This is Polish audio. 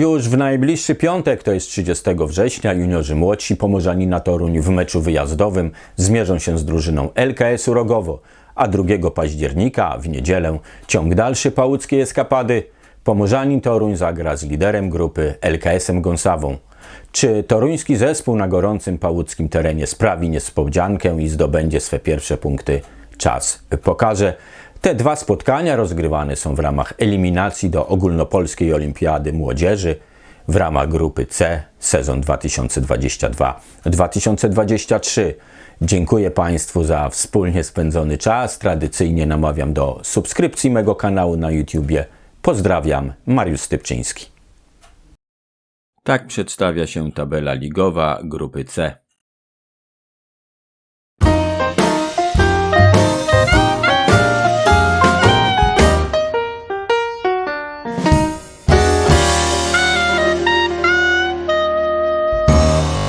Już w najbliższy piątek, to jest 30 września, juniorzy młodsi Pomorzani na Toruń w meczu wyjazdowym zmierzą się z drużyną LKS-u Rogowo, a 2 października w niedzielę ciąg dalszy pałuckiej eskapady. Pomorzanin Toruń zagra z liderem grupy LKS-em Gąsawą. Czy toruński zespół na gorącym pałuckim terenie sprawi niespodziankę i zdobędzie swe pierwsze punkty? Czas pokaże. Te dwa spotkania rozgrywane są w ramach eliminacji do ogólnopolskiej olimpiady młodzieży w ramach grupy C sezon 2022-2023. Dziękuję Państwu za wspólnie spędzony czas. Tradycyjnie namawiam do subskrypcji mego kanału na YouTubie. Pozdrawiam, Mariusz Stypczyński. Tak przedstawia się tabela ligowa grupy C.